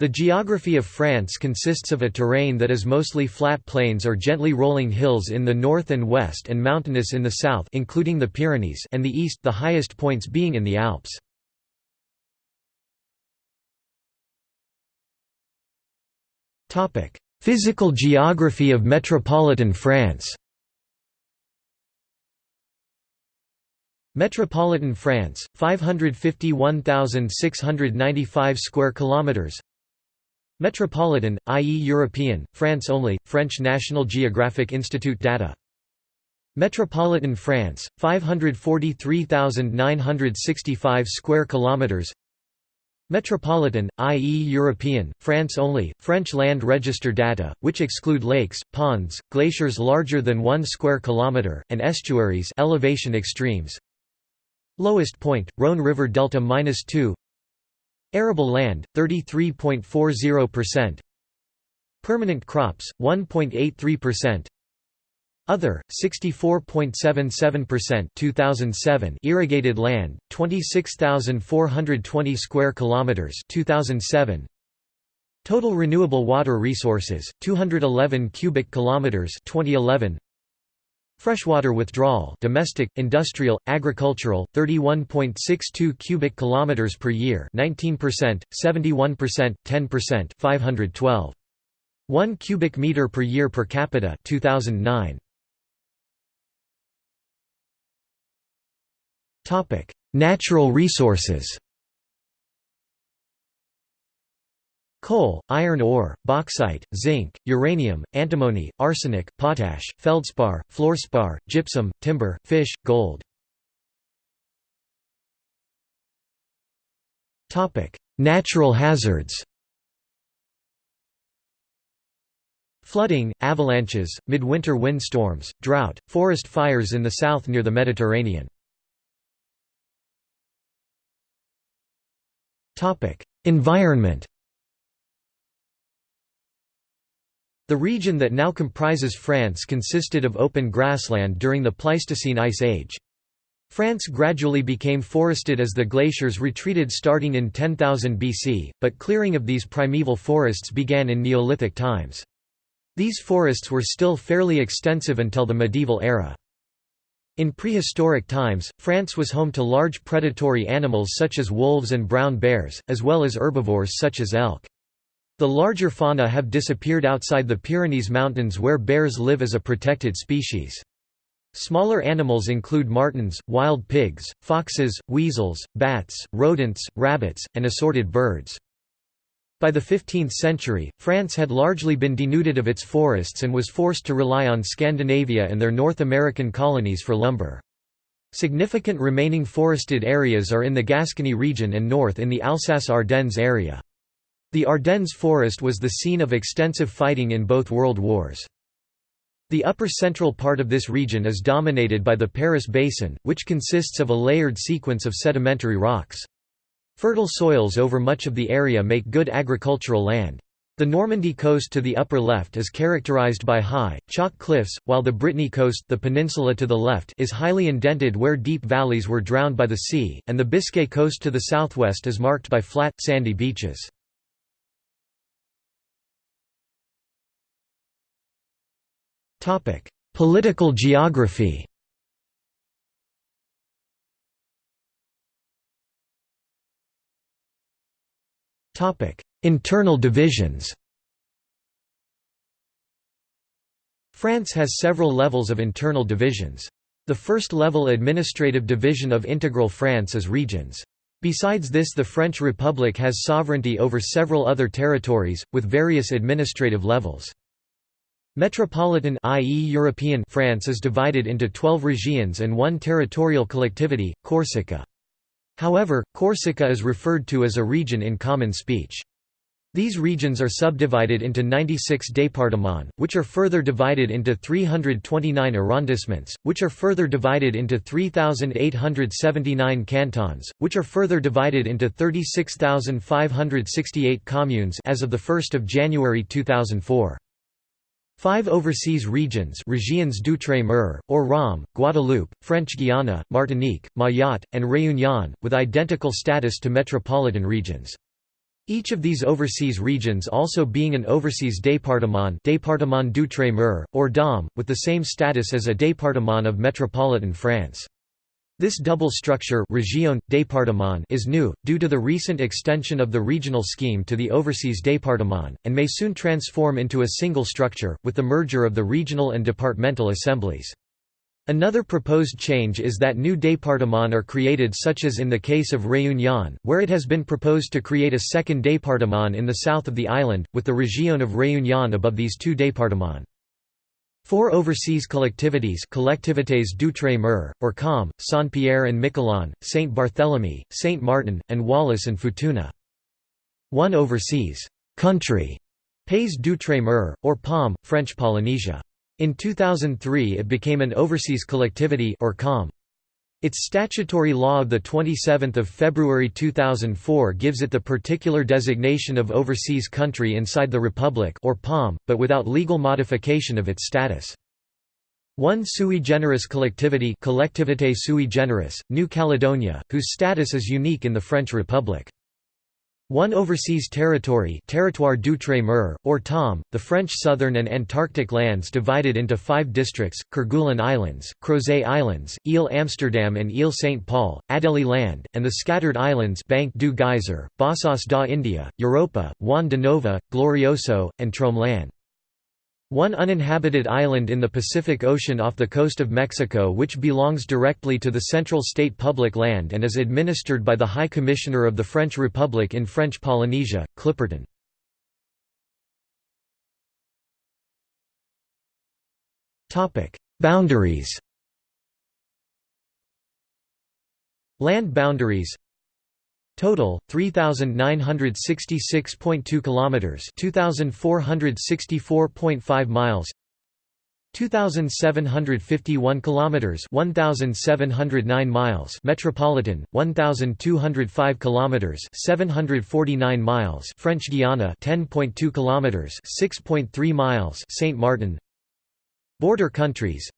The geography of France consists of a terrain that is mostly flat plains or gently rolling hills in the north and west and mountainous in the south including the Pyrenees and the east the highest points being in the Alps. Physical geography of metropolitan France Metropolitan France 551,695 square kilometers Metropolitan, i.e. European, France only, French National Geographic Institute data Metropolitan France, 543,965 square kilometers Metropolitan, i.e. European, France only, French Land Register data, which exclude lakes, ponds, glaciers larger than 1 square kilometer, and estuaries elevation extremes. Lowest point, Rhône River Delta -2 Arable land, 33.40%. Permanent crops, 1.83%. Other, 64.77% 2007 irrigated land, 26,420 square kilometers. 2007 Total renewable water resources, 211 cubic kilometers. 2011 Freshwater withdrawal domestic, industrial, agricultural, 31.62 cubic kilometers per year 19%, 71%, 10% 512. 1 cubic meter per year per capita 2009. Topic: Natural resources. Coal, iron ore, bauxite, zinc, uranium, antimony, arsenic, potash, feldspar, fluorspar, gypsum, timber, fish, gold. Natural hazards Flooding, avalanches, midwinter windstorms, drought, forest fires in the south near the Mediterranean. Environment The region that now comprises France consisted of open grassland during the Pleistocene Ice Age. France gradually became forested as the glaciers retreated starting in 10,000 BC, but clearing of these primeval forests began in Neolithic times. These forests were still fairly extensive until the medieval era. In prehistoric times, France was home to large predatory animals such as wolves and brown bears, as well as herbivores such as elk. The larger fauna have disappeared outside the Pyrenees Mountains where bears live as a protected species. Smaller animals include martens, wild pigs, foxes, weasels, bats, rodents, rabbits, and assorted birds. By the 15th century, France had largely been denuded of its forests and was forced to rely on Scandinavia and their North American colonies for lumber. Significant remaining forested areas are in the Gascony region and north in the Alsace-Ardennes area. The Ardennes forest was the scene of extensive fighting in both world wars. The upper central part of this region is dominated by the Paris Basin, which consists of a layered sequence of sedimentary rocks. Fertile soils over much of the area make good agricultural land. The Normandy coast to the upper left is characterized by high, chalk cliffs, while the Brittany coast the peninsula to the left is highly indented where deep valleys were drowned by the sea, and the Biscay coast to the southwest is marked by flat, sandy beaches. Topic: Political geography. Topic: Internal divisions. France has several levels of internal divisions. The first level administrative division of integral France is regions. Besides this the French Republic has sovereignty over several other territories, with various administrative levels. Metropolitan i.e. European France is divided into 12 régions and one territorial collectivity, Corsica. However, Corsica is referred to as a region in common speech. These regions are subdivided into 96 départements, which are further divided into 329 arrondissements, which are further divided into 3,879 cantons, which are further divided into 36,568 communes as of 1 January 2004. Five overseas regions Régions d'Outre-mer, or ROM, Guadeloupe, French Guiana, Martinique, Mayotte, and Réunion, with identical status to metropolitan regions. Each of these overseas regions also being an overseas département département d'outre-mer, or DOM, with the same status as a département of metropolitan France. This double structure région, département is new, due to the recent extension of the regional scheme to the overseas département, and may soon transform into a single structure, with the merger of the regional and departmental assemblies. Another proposed change is that new départements are created such as in the case of Réunion, where it has been proposed to create a second département in the south of the island, with the Région of Réunion above these two départements. Four overseas collectivities collectivités d'outre-mer, or COM, Saint-Pierre and Miquelon, Saint Barthélemy, Saint Martin, and Wallis and Futuna. One overseas country, Pays d'outre-mer, or POM, French Polynesia. In 2003 it became an overseas collectivity or COM. Its statutory law of 27 February 2004 gives it the particular designation of overseas country inside the Republic or POM, but without legal modification of its status. One sui generis collectivity Collectivité sui generis, New Caledonia, whose status is unique in the French Republic. One overseas territory Territoire d'outre-mer, or TOM, the French southern and Antarctic lands divided into five districts, Kerguelen Islands, Crozet Islands, Ile Amsterdam and Ile St. Paul, Adelie Land, and the scattered islands Banque du Geyser, Bassas da India, Europa, Juan de Nova, Glorioso, and Tromelin. One uninhabited island in the Pacific Ocean off the coast of Mexico which belongs directly to the Central State Public Land and is administered by the High Commissioner of the French Republic in French Polynesia, Clipperton. Boundaries Land boundaries Total 3966.2 kilometers, 2464.5 miles. 2751 kilometers 1709 miles. Metropolitan 1205 kilometers 749 miles. French Guiana 10.2 kilometers 6.3 miles. Saint Martin. Border countries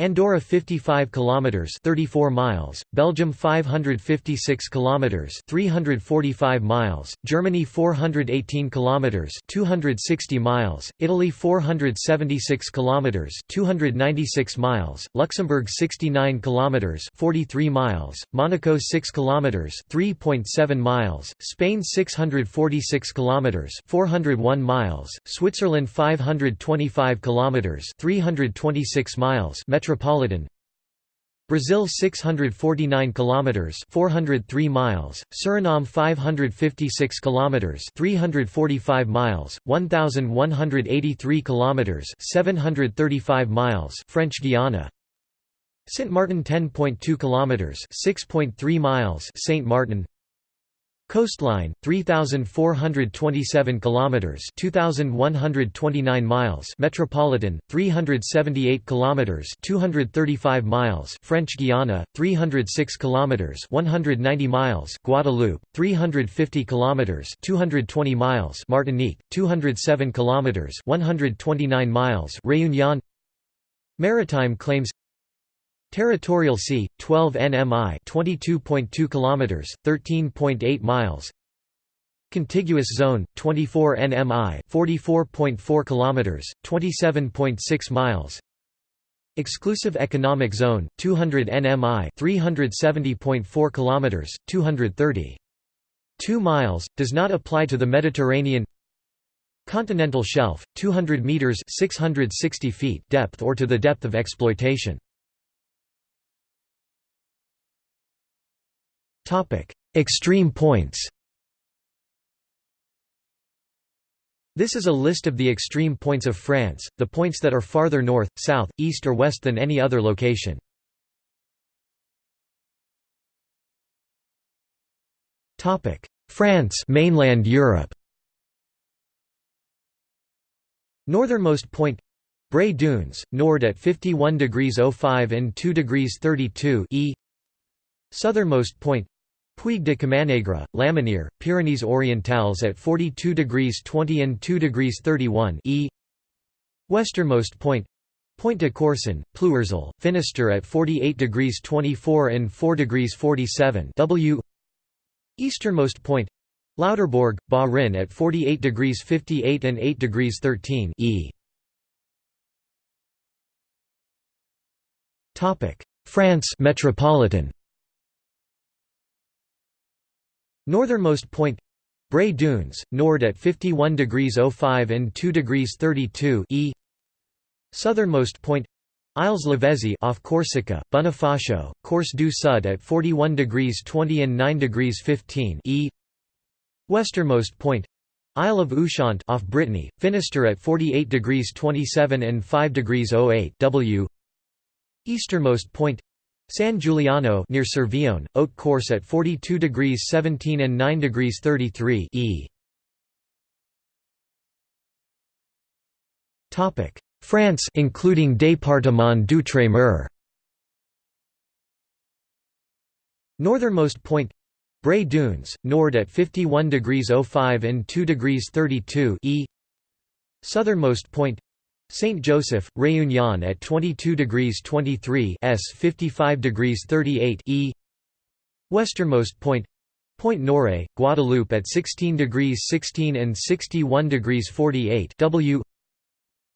Andorra 55 kilometers 34 miles, Belgium 556 kilometers 345 miles, Germany 418 kilometers 260 miles, Italy 476 kilometers 296 miles, Luxembourg 69 kilometers 43 miles, Monaco 6 kilometers 3.7 miles, Spain 646 kilometers 401 miles, Switzerland 525 kilometers 326 miles metropolitan. Brazil 649 kilometers 403 miles. Suriname 556 kilometers 345 miles. 1183 kilometers 735 miles. French Guiana. Saint Martin 10.2 kilometers 6.3 miles. Saint Martin Coastline 3427 kilometers 2129 miles. Metropolitan 378 kilometers 235 miles. French Guiana 306 kilometers 190 miles. Guadeloupe 350 kilometers 220 miles. Martinique 207 kilometers 129 miles. Réunion. Maritime claims Territorial Sea, 12 nmi 22.2 kilometers, 13.8 miles. Contiguous Zone, 24 nmi 44.4 kilometers, 27.6 miles. Exclusive Economic Zone, 200 nmi 370.4 kilometers, 230. 2 miles, does not apply to the Mediterranean Continental Shelf, 200 meters 660 feet depth or to the depth of exploitation. Extreme points. This is a list of the extreme points of France, the points that are farther north, south, east or west than any other location. Topic: France mainland Europe. Northernmost point. Bray Dunes, Nord at 51 degrees 05 and 2 degrees 32 E. Southernmost point Puig de Camanegre, Lamanir, Pyrenees Orientales at 42 degrees 20 and 2 degrees 31 E. Westernmost point Pointe de Corsen, Plouarzel, Finistère at 48 degrees 24 and 4 degrees 47 W. Easternmost point Lauterbourg, Bas-Rhin at 48 degrees 58 and 8 degrees 13 E. France metropolitan. Northernmost point Bray Dunes, Nord at 51 degrees 05 and 2 degrees 32 E. Southernmost point Isles Lavezzi off Corsica, Bonifacio, Corse du Sud at 41 degrees 20 and 9 degrees 15 E. Westernmost point Isle of Ushant off Brittany, Finistère at 48 degrees 27 and 5 degrees 08 W. Easternmost point San Giuliano near Cervione, Haute-Corse at 42 degrees 17 and 9 degrees 33 E. Topic: France including Département d'Outre-mer. Northernmost point Bray Dunes, Nord at 51 degrees 05 and 2 degrees 32 E. Southernmost point Saint Joseph, Réunion at 22 degrees 23 S 55 degrees 38 E. Westernmost point Pointe Noire, Guadeloupe at 16 degrees 16 and 61 degrees 48 W.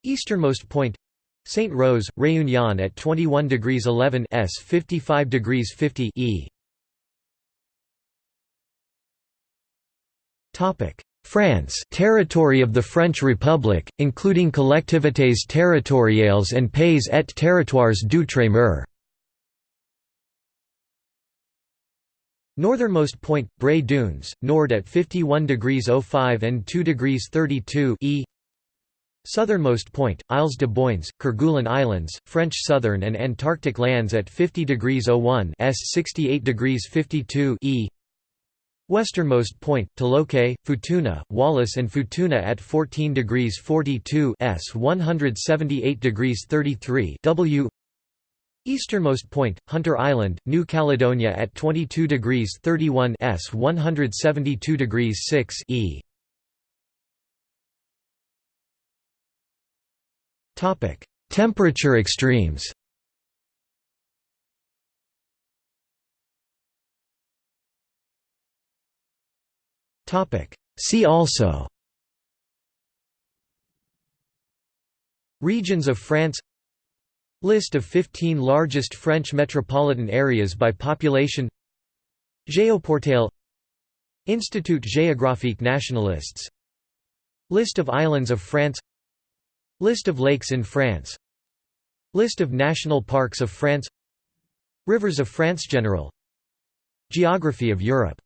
Easternmost point Saint Rose, Réunion at 21 degrees 11 S 55 degrees 50 E. Topic France territory of the French Republic, including collectivités territoriales and pays et territoires d'outre-mer. Northernmost point, Bray Dunes, Nord at 51 degrees 05 and 2 degrees 32 E. Southernmost point, Isles de Boynes, Kerguelen Islands, French Southern and Antarctic lands at 50 degrees 01 S 68 degrees 52 E. Westernmost point, Toloke, Futuna, Wallis and Futuna at 14 degrees 42 S 178 degrees 33 W. Easternmost point, Hunter Island, New Caledonia at 22 degrees 31 S 172 degrees 6 E. Temperature extremes See also. Regions of France. List of 15 largest French metropolitan areas by population. Géoportail Institut Géographique Nationalists. List of islands of France. List of lakes in France. List of national parks of France. Rivers of France General. Geography of Europe